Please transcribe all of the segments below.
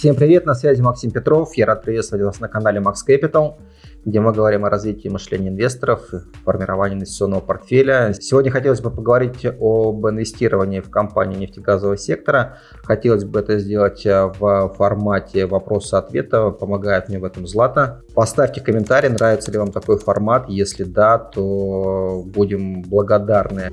Всем привет, на связи Максим Петров. Я рад приветствовать вас на канале Max Capital, где мы говорим о развитии мышления инвесторов, формировании инвестиционного портфеля. Сегодня хотелось бы поговорить об инвестировании в компанию нефтегазового сектора. Хотелось бы это сделать в формате вопроса-ответа. Помогает мне в этом Злата. Поставьте комментарий, нравится ли вам такой формат. Если да, то будем благодарны.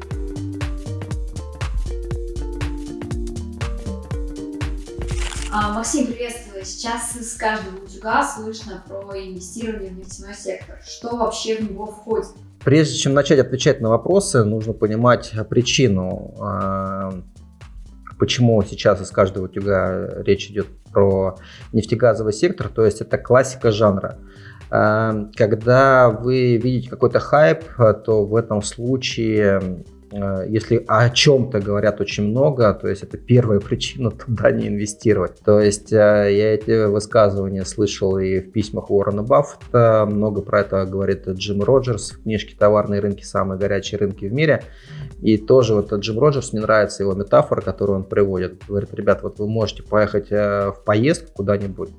Максим, приветствую. Сейчас из каждого утюга слышно про инвестирование в нефтяной сектор. Что вообще в него входит? Прежде чем начать отвечать на вопросы, нужно понимать причину, а, почему сейчас из каждого утюга речь идет про нефтегазовый сектор. То есть это классика жанра. А, когда вы видите какой-то хайп, то в этом случае если о чем-то говорят очень много, то есть это первая причина туда не инвестировать. То есть э, я эти высказывания слышал и в письмах Уоррена Баффета, много про это говорит Джим Роджерс в книжке «Товарные рынки. Самые горячие рынки в мире». И тоже вот Джим Роджерс, мне нравится его метафора, которую он приводит. Говорит, ребят, вот вы можете поехать э, в поездку куда-нибудь,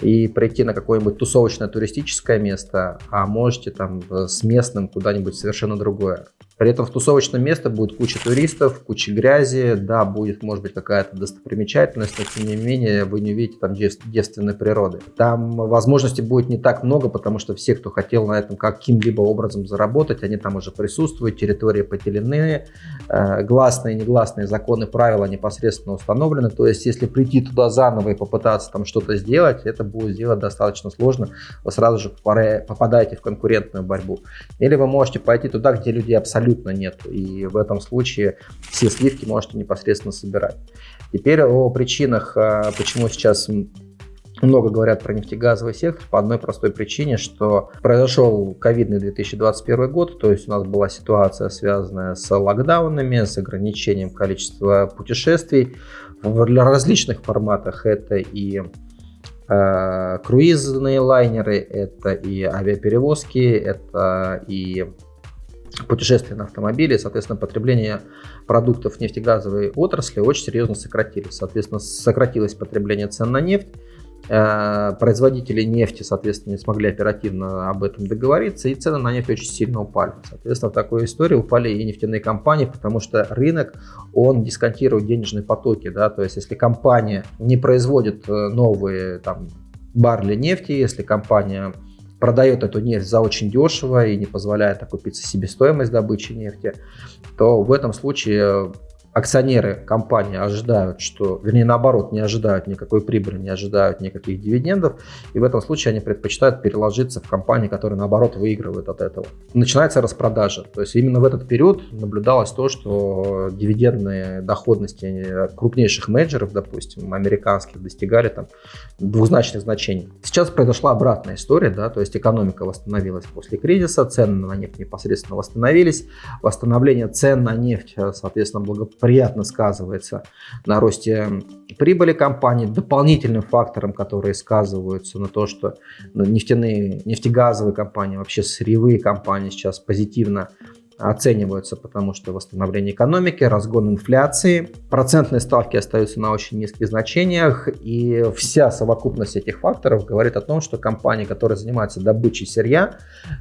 и прийти на какое-нибудь тусовочное туристическое место, а можете там с местным куда-нибудь совершенно другое. При этом в тусовочном месте будет куча туристов, куча грязи, да, будет, может быть, какая-то достопримечательность, но тем не менее вы не увидите там девственной природы. Там возможностей будет не так много, потому что все, кто хотел на этом каким-либо образом заработать, они там уже присутствуют, территории поделены, э, гласные и негласные законы, правила непосредственно установлены. То есть, если прийти туда заново и попытаться там что-то сделать, это будет сделать достаточно сложно. Вы сразу же попадаете в конкурентную борьбу. Или вы можете пойти туда, где люди абсолютно абсолютно нет. И в этом случае все сливки можете непосредственно собирать. Теперь о причинах, а, почему сейчас много говорят про нефтегазовый сектор по одной простой причине, что произошел ковидный 2021 год, то есть у нас была ситуация, связанная с локдаунами, с ограничением количества путешествий в различных форматах. Это и э, круизные лайнеры, это и авиаперевозки, это и путешествия на автомобиле, соответственно, потребление продуктов нефтегазовой отрасли очень серьезно сократились. Соответственно, сократилось потребление цен на нефть, э, производители нефти, соответственно, не смогли оперативно об этом договориться, и цены на нефть очень сильно упали. Соответственно, в такой истории упали и нефтяные компании, потому что рынок, он дисконтирует денежные потоки, да, то есть если компания не производит э, новые там, барли нефти, если компания продает эту нефть за очень дешево и не позволяет окупиться себестоимость добычи нефти, то в этом случае акционеры компании ожидают, что, вернее, наоборот, не ожидают никакой прибыли, не ожидают никаких дивидендов, и в этом случае они предпочитают переложиться в компании, которые, наоборот, выигрывают от этого. Начинается распродажа, то есть именно в этот период наблюдалось то, что дивидендные доходности крупнейших менеджеров, допустим, американских, достигали там двузначных значений. Сейчас произошла обратная история, да, то есть экономика восстановилась после кризиса, цены на нефть непосредственно восстановились, восстановление цен на нефть, соответственно, благополучно приятно сказывается на росте прибыли компании. Дополнительным фактором, который сказываются на то, что нефтяные, нефтегазовые компании, вообще сырьевые компании сейчас позитивно оцениваются, потому что восстановление экономики, разгон инфляции, процентные ставки остаются на очень низких значениях, и вся совокупность этих факторов говорит о том, что компании, которые занимаются добычей сырья,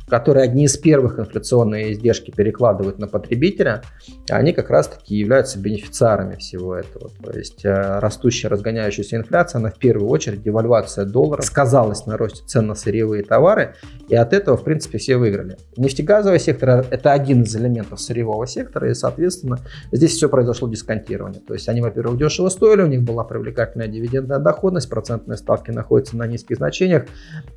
которые одни из первых инфляционные издержки перекладывают на потребителя, они как раз-таки являются бенефициарами всего этого. То есть э, растущая, разгоняющаяся инфляция, она в первую очередь девальвация доллара сказалась на росте цен на сырьевые товары, и от этого, в принципе, все выиграли. Нефтегазовый сектор – это один из элементов сырьевого сектора, и, соответственно, здесь все произошло дисконтирование. То есть они, во-первых, дешево стоили, у них была привлекательная дивидендная доходность, процентные ставки находятся на низких значениях,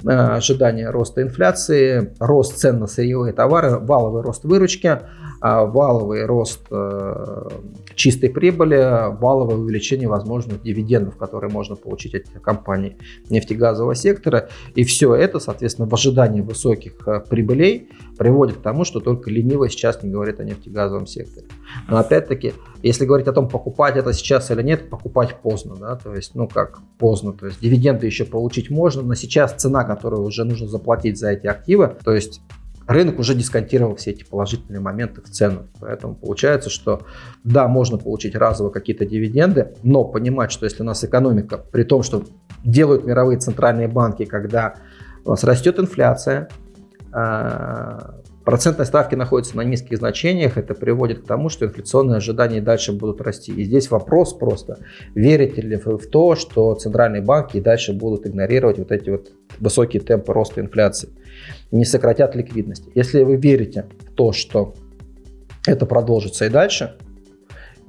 э, ожидание роста инфляции, рост цен на сырьевые товары, валовый рост выручки, а, валовый рост э, чистой прибыли, валовое увеличение возможных дивидендов, которые можно получить от компаний нефтегазового сектора. И все это, соответственно, в ожидании высоких э, прибылей приводит к тому, что только ленивый сейчас не говорит о нефтегазовом секторе. Но опять-таки, если говорить о том, покупать это сейчас или нет, покупать поздно, да, то есть, ну как поздно, то есть дивиденды еще получить можно, но сейчас цена, которую уже нужно заплатить за эти активы, то есть рынок уже дисконтировал все эти положительные моменты в цену. Поэтому получается, что да, можно получить разово какие-то дивиденды, но понимать, что если у нас экономика, при том, что делают мировые центральные банки, когда у нас растет инфляция, процентные ставки находятся на низких значениях, это приводит к тому, что инфляционные ожидания дальше будут расти. И здесь вопрос просто, верите ли вы в то, что центральные банки и дальше будут игнорировать вот эти вот высокие темпы роста инфляции, не сократят ликвидность. Если вы верите в то, что это продолжится и дальше,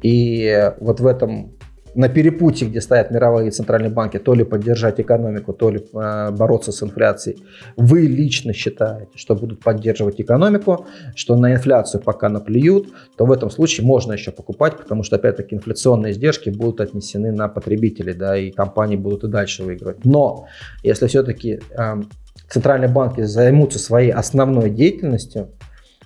и вот в этом на перепутье, где стоят мировые центральные банки, то ли поддержать экономику, то ли э, бороться с инфляцией, вы лично считаете, что будут поддерживать экономику, что на инфляцию пока наплюют, то в этом случае можно еще покупать, потому что, опять-таки, инфляционные издержки будут отнесены на потребителей, да, и компании будут и дальше выигрывать. Но если все-таки э, центральные банки займутся своей основной деятельностью,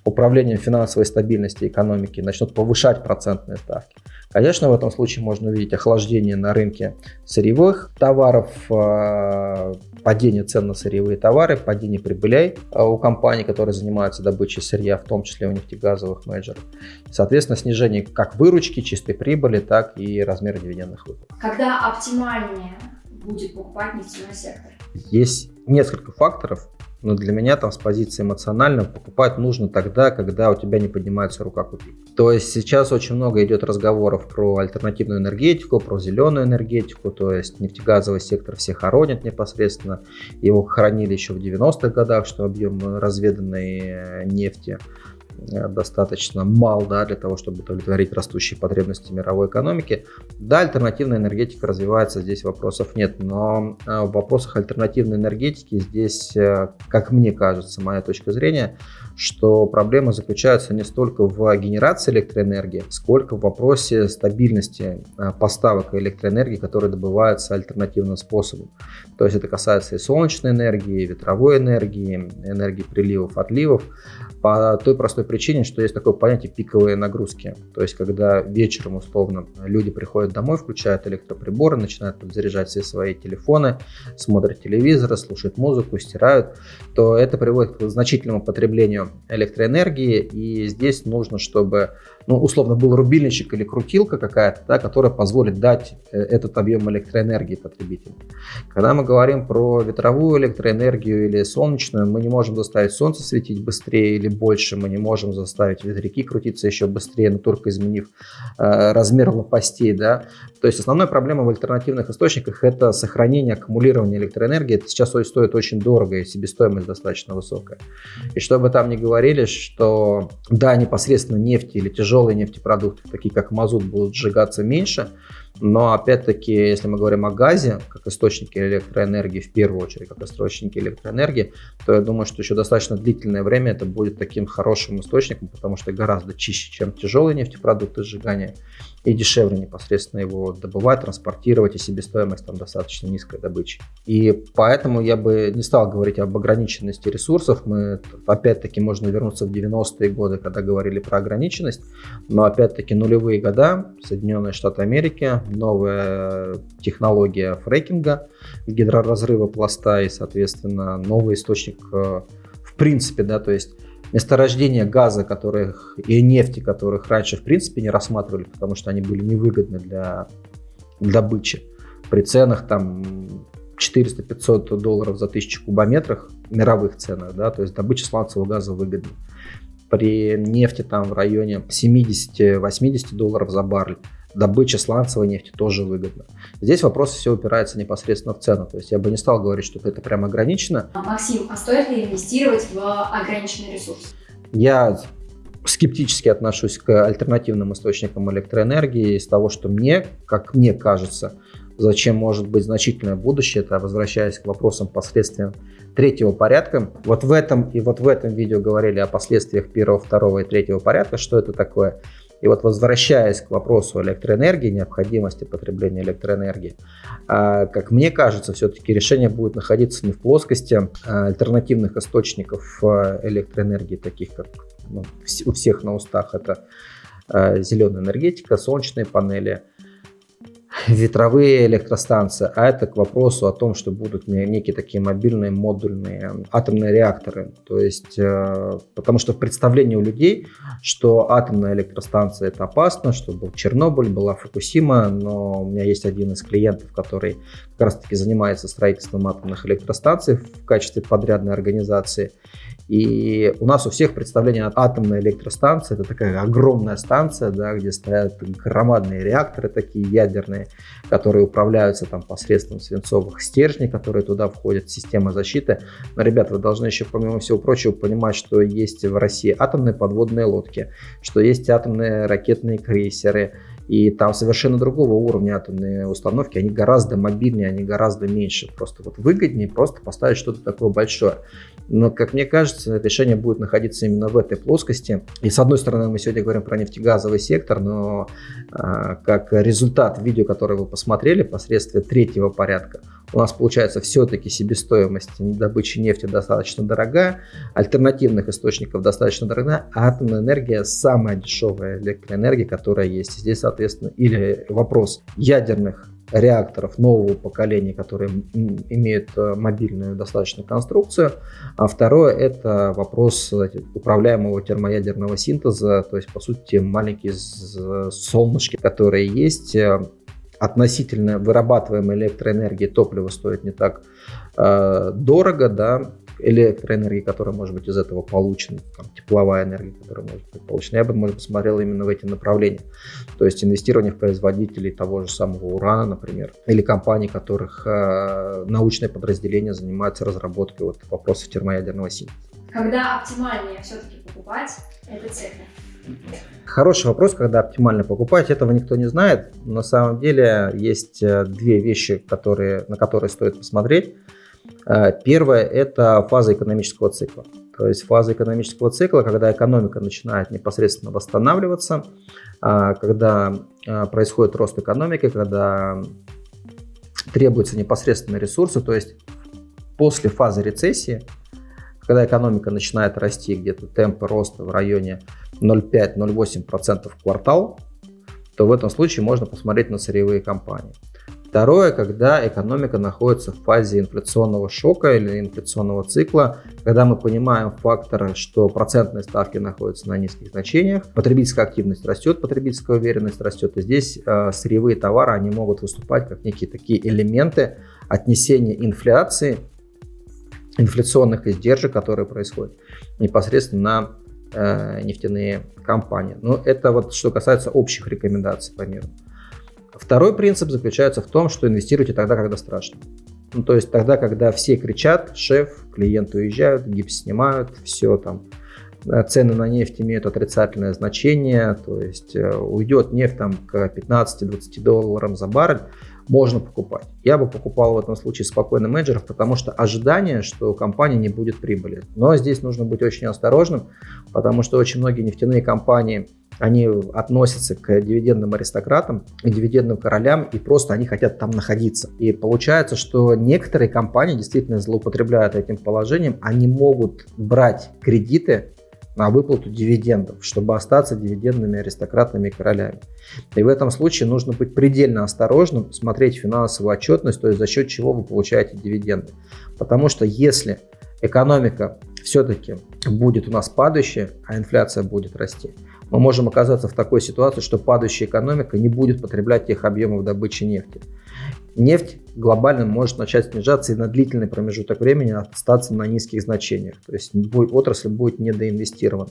управлением финансовой стабильности экономики, начнут повышать процентные ставки, Конечно, в этом случае можно увидеть охлаждение на рынке сырьевых товаров, а, падение цен на сырьевые товары, падение прибылей а, у компаний, которые занимаются добычей сырья, в том числе у нефтегазовых менеджеров. Соответственно, снижение как выручки, чистой прибыли, так и размера дивидендных выплат. Когда оптимальнее будет покупать нефтяной сектор? Есть несколько факторов, но для меня там с позиции эмоционально покупать нужно тогда, когда у тебя не поднимается рука купить. То есть сейчас очень много идет разговоров про альтернативную энергетику, про зеленую энергетику, то есть нефтегазовый сектор все хоронят непосредственно. Его хоронили еще в 90-х годах, что объем разведанной э, нефти достаточно мал да, для того, чтобы удовлетворить растущие потребности мировой экономики. Да, альтернативная энергетика развивается, здесь вопросов нет, но э, в вопросах альтернативной энергетики здесь, э, как мне кажется, моя точка зрения, что проблема заключается не столько в генерации электроэнергии, сколько в вопросе стабильности поставок электроэнергии, которые добываются альтернативным способом. То есть это касается и солнечной энергии, и ветровой энергии, энергии приливов, отливов, по той простой причине, что есть такое понятие пиковые нагрузки. То есть когда вечером условно люди приходят домой, включают электроприборы, начинают подзаряжать все свои телефоны, смотрят телевизоры, слушают музыку, стирают, то это приводит к значительному потреблению электроэнергии. И здесь нужно, чтобы ну, условно, был рубильничек или крутилка какая-то, да, которая позволит дать э, этот объем электроэнергии потребителю. Когда мы говорим про ветровую электроэнергию или солнечную, мы не можем заставить солнце светить быстрее или больше, мы не можем заставить ветряки крутиться еще быстрее, но только изменив э, размер лопастей. Да. То есть основная проблема в альтернативных источниках – это сохранение, аккумулирование электроэнергии. Это сейчас стоит очень дорого, и себестоимость достаточно высокая. И чтобы там не говорили, что да, непосредственно нефти или тяжелые нефтепродукты, такие как мазут, будут сжигаться меньше, но опять-таки, если мы говорим о газе, как источнике электроэнергии, в первую очередь, как источнике электроэнергии, то я думаю, что еще достаточно длительное время это будет таким хорошим источником, потому что гораздо чище, чем тяжелые нефтепродукты сжигания и дешевле непосредственно его добывать, транспортировать, и себестоимость там достаточно низкой добычи. И поэтому я бы не стал говорить об ограниченности ресурсов. Мы, опять-таки, можно вернуться в 90-е годы, когда говорили про ограниченность, но, опять-таки, нулевые года, Соединенные Штаты Америки, новая технология фрекинга, гидроразрыва пласта и, соответственно, новый источник э, в принципе, да, то есть месторождения газа которых, и нефти, которых раньше в принципе не рассматривали, потому что они были невыгодны для добычи. При ценах там 400-500 долларов за тысячу кубометров, мировых ценах, да, то есть добыча сланцевого газа выгодна. При нефти там в районе 70-80 долларов за баррель добыча сланцевой нефти тоже выгодна. Здесь вопрос все упирается непосредственно в цену. То есть я бы не стал говорить, что это прям ограничено. Максим, а стоит ли инвестировать в ограниченный ресурс? Я скептически отношусь к альтернативным источникам электроэнергии из того, что мне, как мне кажется, зачем может быть значительное будущее, это возвращаясь к вопросам последствий третьего порядка. Вот в этом и вот в этом видео говорили о последствиях первого, второго и третьего порядка, что это такое. И вот возвращаясь к вопросу электроэнергии, необходимости потребления электроэнергии, а, как мне кажется, все-таки решение будет находиться не в плоскости а, альтернативных источников а, электроэнергии, таких как ну, у всех на устах, это зеленая энергетика, солнечные панели, ветровые электростанции, а это к вопросу о том, что будут некие такие мобильные модульные атомные реакторы. То есть, э, потому что в представлении у людей, что атомная электростанция это опасно, что был Чернобыль, была Фукусима, но у меня есть один из клиентов, который как раз таки занимается строительством атомных электростанций в качестве подрядной организации. И у нас у всех представление от атомной электростанции, это такая огромная станция, да, где стоят громадные реакторы такие ядерные, которые управляются там посредством свинцовых стержней, которые туда входят, система защиты. Но, ребята, вы должны еще, помимо всего прочего, понимать, что есть в России атомные подводные лодки, что есть атомные ракетные крейсеры, и там совершенно другого уровня атомные установки, они гораздо мобильнее, они гораздо меньше. Просто вот выгоднее просто поставить что-то такое большое. Но, как мне кажется, решение будет находиться именно в этой плоскости. И с одной стороны, мы сегодня говорим про нефтегазовый сектор, но а, как результат видео, которое вы посмотрели, посредством третьего порядка, у нас получается все-таки себестоимость добычи нефти достаточно дорогая, альтернативных источников достаточно дорогая, а атомная энергия самая дешевая электроэнергия, которая есть. Здесь, соответственно, или вопрос ядерных реакторов нового поколения, которые имеют э, мобильную достаточно конструкцию. А второе – это вопрос управляемого термоядерного синтеза, то есть, по сути, маленькие солнышки, которые есть, э, относительно вырабатываемой электроэнергии топливо стоит не так э, дорого, да, электроэнергии, которая может быть из этого получена, там, тепловая энергия, которая может быть получена. Я бы, может, посмотрел именно в эти направления. То есть инвестирование в производителей того же самого урана, например, или компаний, которых э, научное подразделение занимается разработкой вот, вопросов термоядерного синтеза. Когда оптимальнее все-таки покупать этот сектор? Хороший вопрос, когда оптимально покупать, этого никто не знает. На самом деле есть э, две вещи, которые, на которые стоит посмотреть. Э, первое – это фаза экономического цикла. То есть фаза экономического цикла, когда экономика начинает непосредственно восстанавливаться, э, когда происходит рост экономики, когда требуются непосредственно ресурсы, то есть после фазы рецессии, когда экономика начинает расти, где-то темпы роста в районе 0,5-0,8% в квартал, то в этом случае можно посмотреть на сырьевые компании. Второе, когда экономика находится в фазе инфляционного шока или инфляционного цикла, когда мы понимаем фактор, что процентные ставки находятся на низких значениях, потребительская активность растет, потребительская уверенность растет, и здесь э, сырьевые товары, они могут выступать как некие такие элементы отнесения инфляции, инфляционных издержек, которые происходят непосредственно на э, нефтяные компании. Но это вот что касается общих рекомендаций по миру. Второй принцип заключается в том, что инвестируйте тогда, когда страшно. Ну, то есть тогда, когда все кричат, шеф, клиенты уезжают, гипс снимают, все там, э, цены на нефть имеют отрицательное значение, то есть э, уйдет нефть там к 15-20 долларам за баррель, можно покупать. Я бы покупал в этом случае спокойно менеджеров, потому что ожидание, что компания не будет прибыли. Но здесь нужно быть очень осторожным, потому что очень многие нефтяные компании, они относятся к дивидендным аристократам, к дивидендным королям, и просто они хотят там находиться. И получается, что некоторые компании действительно злоупотребляют этим положением, они могут брать кредиты на выплату дивидендов, чтобы остаться дивидендными аристократами и королями. И в этом случае нужно быть предельно осторожным, смотреть финансовую отчетность, то есть за счет чего вы получаете дивиденды. Потому что если экономика все-таки будет у нас падающая, а инфляция будет расти, мы можем оказаться в такой ситуации, что падающая экономика не будет потреблять тех объемов добычи нефти нефть глобально может начать снижаться и на длительный промежуток времени остаться на низких значениях. То есть отрасль будет недоинвестирована.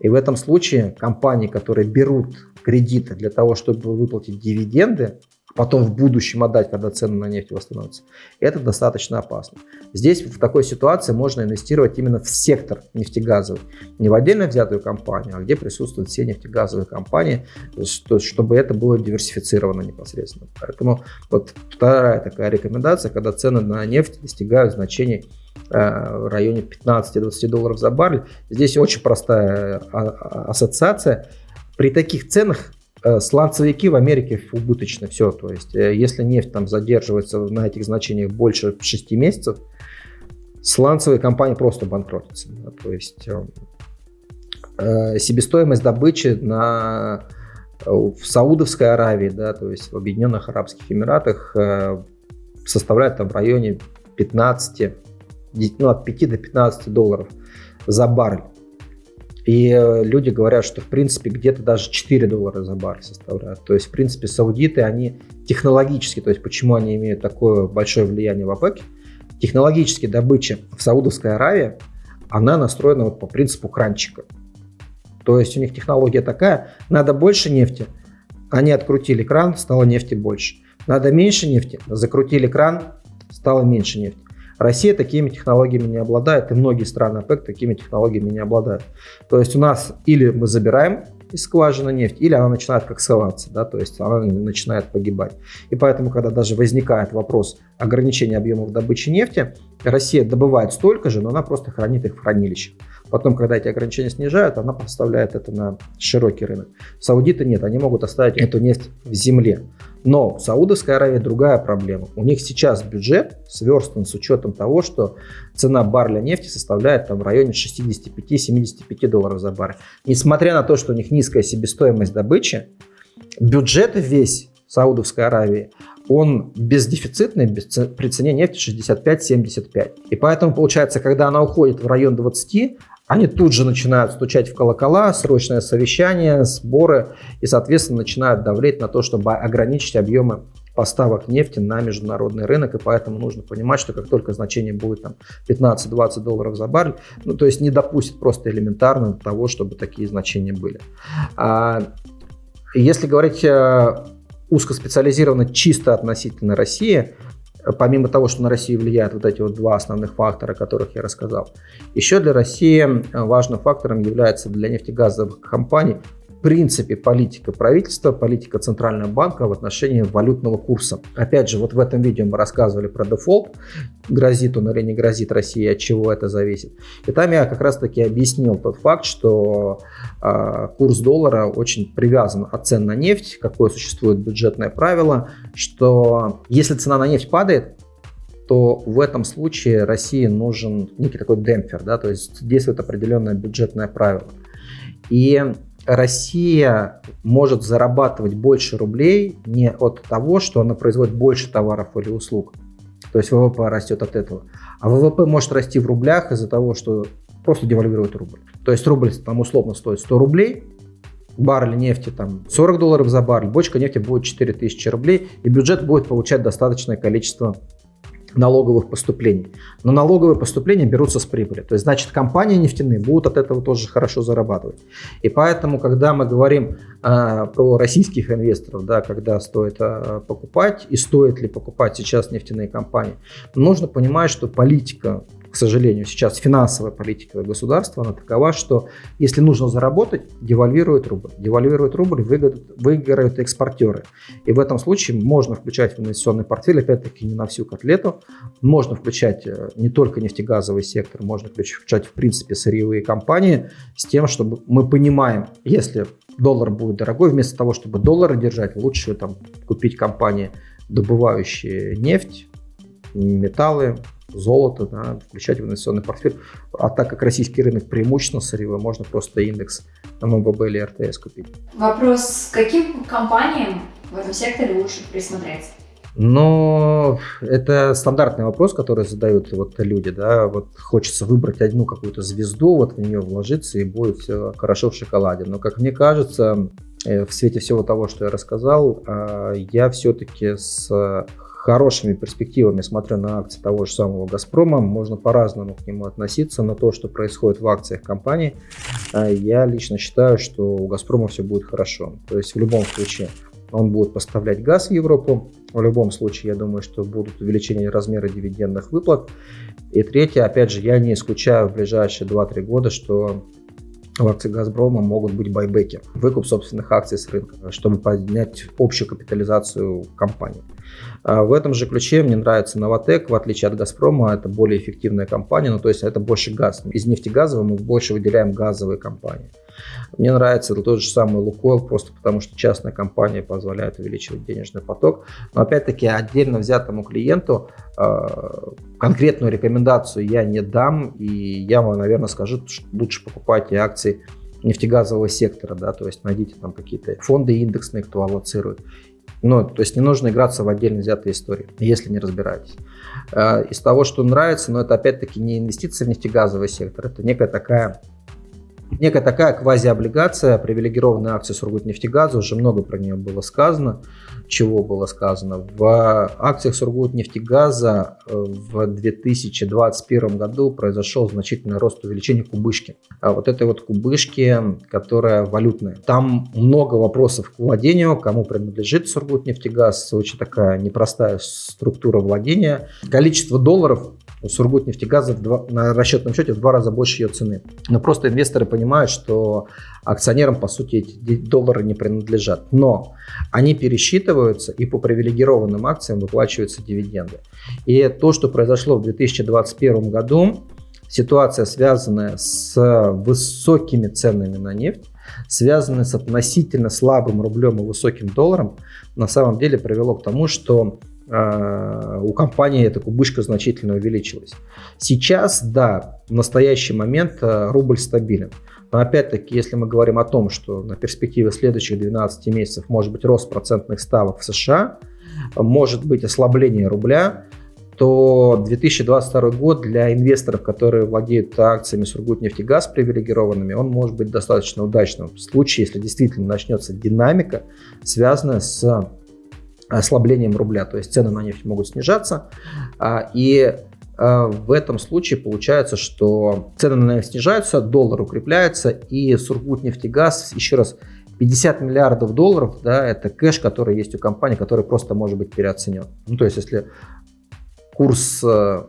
И в этом случае компании, которые берут кредиты для того, чтобы выплатить дивиденды, потом в будущем отдать, когда цены на нефть восстановятся, это достаточно опасно. Здесь в такой ситуации можно инвестировать именно в сектор нефтегазовый, не в отдельно взятую компанию, а где присутствуют все нефтегазовые компании, чтобы это было диверсифицировано непосредственно. Поэтому вот вторая такая рекомендация, когда цены на нефть достигают значений э, в районе 15-20 долларов за баррель. Здесь очень простая а, а, ассоциация. При таких ценах сланцевики в Америке убыточны все. То есть, э, если нефть там задерживается на этих значениях больше 6 месяцев, сланцевые компании просто банкротятся. Да? То есть, э, э, себестоимость добычи на в Саудовской Аравии, да, то есть в Объединенных Арабских Эмиратах э, составляет там в районе 15, ну, от 5 до 15 долларов за баррель. И э, люди говорят, что в принципе где-то даже 4 доллара за баррель составляют. То есть, в принципе, саудиты, они технологически, то есть почему они имеют такое большое влияние в ОПЕК, технологически добыча в Саудовской Аравии, она настроена вот по принципу кранчика. То есть у них технология такая, надо больше нефти, они открутили кран, стало нефти больше. Надо меньше нефти, закрутили кран, стало меньше нефти. Россия такими технологиями не обладает, и многие страны ОПЕК такими технологиями не обладают. То есть у нас или мы забираем из скважины нефть, или она начинает коксоваться, да, то есть она начинает погибать. И поэтому, когда даже возникает вопрос ограничения объемов добычи нефти, Россия добывает столько же, но она просто хранит их в хранилищах. Потом, когда эти ограничения снижают, она поставляет это на широкий рынок. Саудиты нет, они могут оставить эту нефть в земле. Но в Саудовской Аравии другая проблема. У них сейчас бюджет сверстан с учетом того, что цена барреля нефти составляет там в районе 65-75 долларов за баррель. Несмотря на то, что у них низкая себестоимость добычи, бюджет весь Саудовской Аравии, он бездефицитный без, при цене нефти 65-75. И поэтому получается, когда она уходит в район 20, они тут же начинают стучать в колокола, срочное совещание, сборы и, соответственно, начинают давлеть на то, чтобы ограничить объемы поставок нефти на международный рынок, и поэтому нужно понимать, что как только значение будет там 15-20 долларов за баррель, ну то есть не допустит просто элементарно того, чтобы такие значения были. А, если говорить узкоспециализированно чисто относительно России, помимо того, что на Россию влияют вот эти вот два основных фактора, о которых я рассказал, еще для России важным фактором является для нефтегазовых компаний принципе политика правительства, политика Центрального банка в отношении валютного курса. Опять же, вот в этом видео мы рассказывали про дефолт, грозит он или не грозит России, от чего это зависит. И там я как раз таки объяснил тот факт, что э, курс доллара очень привязан от цен на нефть, какое существует бюджетное правило, что если цена на нефть падает, то в этом случае России нужен некий такой демпфер, да, то есть действует определенное бюджетное правило. И Россия может зарабатывать больше рублей не от того, что она производит больше товаров или услуг, то есть ВВП растет от этого, а ВВП может расти в рублях из-за того, что просто девальвирует рубль. То есть рубль там условно стоит 100 рублей, баррель нефти там 40 долларов за баррель, бочка нефти будет 4000 рублей, и бюджет будет получать достаточное количество налоговых поступлений. Но налоговые поступления берутся с прибыли. То есть, значит, компании нефтяные будут от этого тоже хорошо зарабатывать. И поэтому, когда мы говорим э, про российских инвесторов, да, когда стоит э, покупать и стоит ли покупать сейчас нефтяные компании, нужно понимать, что политика к сожалению, сейчас финансовая политика государства, она такова, что если нужно заработать, девальвирует рубль. Девальвирует рубль, выиграют, экспортеры. И в этом случае можно включать в инвестиционный портфель, опять-таки не на всю котлету, можно включать э, не только нефтегазовый сектор, можно включать в принципе сырьевые компании с тем, чтобы мы понимаем, если доллар будет дорогой, вместо того, чтобы доллары держать, лучше там купить компании, добывающие нефть, металлы, золото, да, включать в инвестиционный портфель. А так как российский рынок преимущественно сырьевой, можно просто индекс ММВБ или РТС купить. Вопрос, каким компаниям в этом секторе лучше присмотреться? Но это стандартный вопрос, который задают вот люди, да, вот хочется выбрать одну какую-то звезду, вот в нее вложиться и будет все хорошо в шоколаде. Но, как мне кажется, э, в свете всего того, что я рассказал, а, я все-таки с хорошими перспективами смотрю на акции того же самого «Газпрома». Можно по-разному к нему относиться, но то, что происходит в акциях компании, э, я лично считаю, что у «Газпрома» все будет хорошо. То есть в любом случае он будет поставлять газ в Европу. В любом случае, я думаю, что будут увеличение размера дивидендных выплат. И третье, опять же, я не исключаю в ближайшие 2-3 года, что в акции «Газпрома» могут быть байбеки, выкуп собственных акций с рынка, чтобы поднять общую капитализацию компании. А в этом же ключе мне нравится Новотек, в отличие от Газпрома, это более эффективная компания, ну то есть это больше газ. Из нефтегазового мы больше выделяем газовые компании. Мне нравится тот же самый Лукойл, просто потому что частная компания позволяет увеличивать денежный поток. Но опять-таки отдельно взятому клиенту э, конкретную рекомендацию я не дам, и я вам, наверное, скажу, что лучше покупайте акции нефтегазового сектора, да, то есть найдите там какие-то фонды индексные, кто аллоцирует. Ну, то есть не нужно играться в отдельно взятые истории, если не разбираетесь. Э, из того, что нравится, но это опять-таки не инвестиции в нефтегазовый сектор, это некая такая некая такая квазиоблигация, привилегированная акция Сургутнефтегаза, уже много про нее было сказано. Чего было сказано? В акциях Сургутнефтегаза в 2021 году произошел значительный рост увеличения кубышки. А вот этой вот кубышки, которая валютная. Там много вопросов к владению, кому принадлежит Сургутнефтегаз, очень такая непростая структура владения. Количество долларов Сургутнефтегаза на расчетном счете в два раза больше ее цены. Но просто инвесторы понимают, что акционерам, по сути, эти доллары не принадлежат. Но они пересчитываются, и по привилегированным акциям выплачиваются дивиденды. И то, что произошло в 2021 году, ситуация, связанная с высокими ценами на нефть, связанная с относительно слабым рублем и высоким долларом, на самом деле привело к тому, что у компании эта кубышка значительно увеличилась. Сейчас, да, в настоящий момент а, рубль стабилен. Но опять-таки, если мы говорим о том, что на перспективе следующих 12 месяцев может быть рост процентных ставок в США, может быть ослабление рубля, то 2022 год для инвесторов, которые владеют акциями Сургутнефтегаз привилегированными, он может быть достаточно удачным в случае, если действительно начнется динамика, связанная с ослаблением рубля, то есть цены на нефть могут снижаться. А, и а, в этом случае получается, что цены на нефть снижаются, доллар укрепляется, и Сургутнефтегаз, еще раз, 50 миллиардов долларов, да, это кэш, который есть у компании, который просто может быть переоценен. Ну, то есть, если курс э,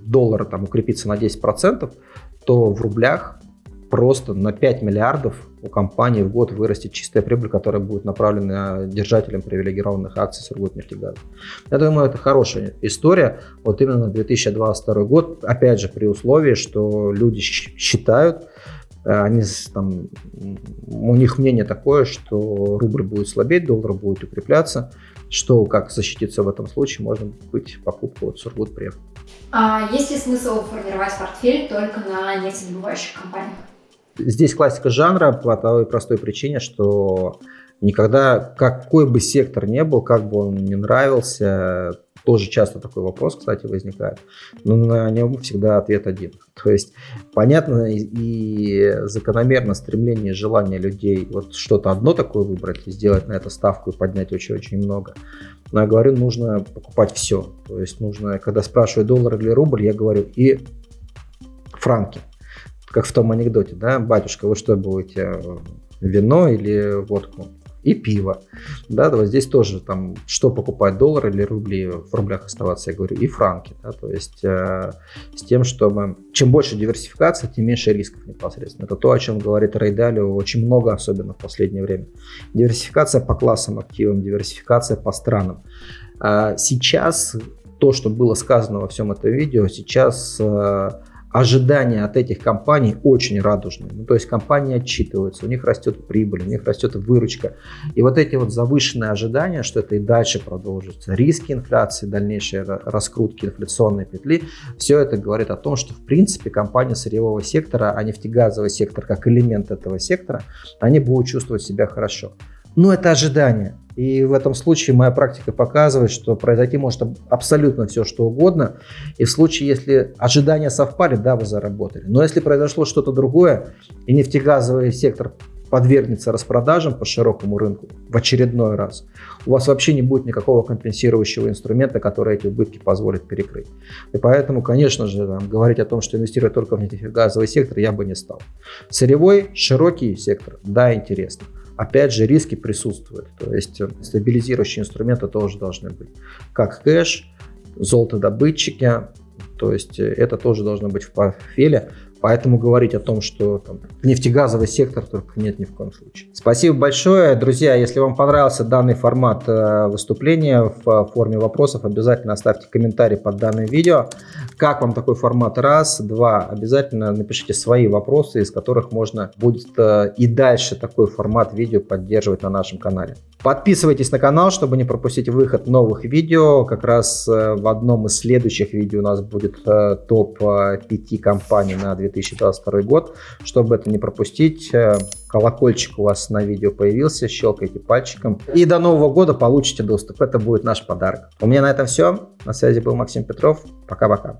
доллара там укрепится на 10%, то в рублях просто на 5 миллиардов у компании в год вырастет чистая прибыль, которая будет направлена держателям привилегированных акций Сургутнефтегаза. Я думаю, это хорошая история. Вот именно на 2022 год, опять же, при условии, что люди считают, э, они там, у них мнение такое, что рубль будет слабеть, доллар будет укрепляться, что как защититься в этом случае, можно быть покупку от Сургутпрев. А есть ли смысл формировать портфель только на нефтедобывающих компаниях? Здесь классика жанра по той простой причине, что никогда, какой бы сектор не был, как бы он не нравился, тоже часто такой вопрос, кстати, возникает, но на нем всегда ответ один. То есть понятно и закономерно стремление, желание людей вот что-то одно такое выбрать, сделать на это ставку и поднять очень-очень много. Но я говорю, нужно покупать все. То есть нужно, когда спрашивают доллар или рубль, я говорю и франки как в том анекдоте, да, батюшка, вы что будете, вино или водку? И пиво. Да, вот здесь тоже там, что покупать, доллар или рубли, в рублях оставаться, я говорю, и франки. Да, то есть э, с тем, чтобы чем больше диверсификация, тем меньше рисков непосредственно. Это то, о чем говорит Рейдалио очень много, особенно в последнее время. Диверсификация по классам активам, диверсификация по странам. А сейчас то, что было сказано во всем этом видео, сейчас э, ожидания от этих компаний очень радужные. Ну, то есть компании отчитываются, у них растет прибыль, у них растет выручка. И вот эти вот завышенные ожидания, что это и дальше продолжится, риски инфляции, дальнейшие раскрутки инфляционной петли, все это говорит о том, что в принципе компания сырьевого сектора, а нефтегазовый сектор как элемент этого сектора, они будут чувствовать себя хорошо. Но это ожидание. И в этом случае моя практика показывает, что произойти может абсолютно все, что угодно. И в случае, если ожидания совпали, да, вы заработали. Но если произошло что-то другое, и нефтегазовый сектор подвергнется распродажам по широкому рынку в очередной раз, у вас вообще не будет никакого компенсирующего инструмента, который эти убытки позволит перекрыть. И поэтому, конечно же, там, говорить о том, что инвестировать только в нефтегазовый сектор, я бы не стал. Сырьевой, широкий сектор, да, интересно опять же, риски присутствуют. То есть э, стабилизирующие инструменты тоже должны быть. Как кэш, золотодобытчики, то есть э, это тоже должно быть в портфеле. Поэтому говорить о том, что там, нефтегазовый сектор только нет ни в коем случае. Спасибо большое. Друзья, если вам понравился данный формат э, выступления в форме вопросов, обязательно оставьте комментарий под данным видео. Как вам такой формат? Раз. Два. Обязательно напишите свои вопросы, из которых можно будет э, и дальше такой формат видео поддерживать на нашем канале. Подписывайтесь на канал, чтобы не пропустить выход новых видео. Как раз э, в одном из следующих видео у нас будет э, топ 5 э, компаний на 2022 год. Чтобы это не пропустить, колокольчик у вас на видео появился, щелкайте пальчиком. И до Нового года получите доступ. Это будет наш подарок. У меня на этом все. На связи был Максим Петров. Пока-пока.